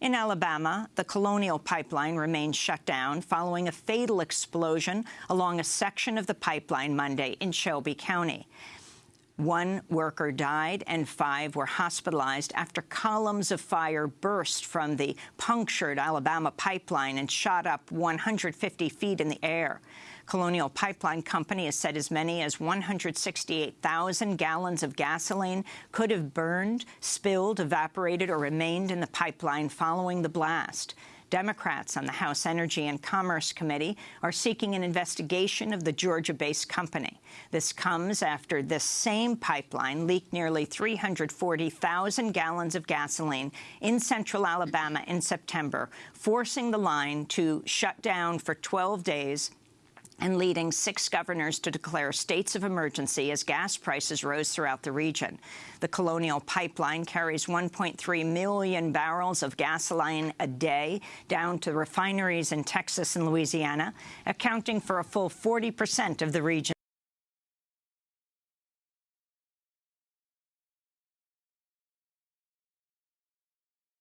In Alabama, the Colonial Pipeline remains shut down following a fatal explosion along a section of the pipeline Monday in Shelby County. One worker died and five were hospitalized after columns of fire burst from the punctured Alabama pipeline and shot up 150 feet in the air. Colonial Pipeline Company has said as many as 168,000 gallons of gasoline could have burned, spilled, evaporated or remained in the pipeline following the blast. Democrats on the House Energy and Commerce Committee are seeking an investigation of the Georgia-based company. This comes after this same pipeline leaked nearly 340,000 gallons of gasoline in central Alabama in September, forcing the line to shut down for 12 days and leading six governors to declare states of emergency as gas prices rose throughout the region. The Colonial Pipeline carries 1.3 million barrels of gasoline a day down to refineries in Texas and Louisiana, accounting for a full 40 percent of the region.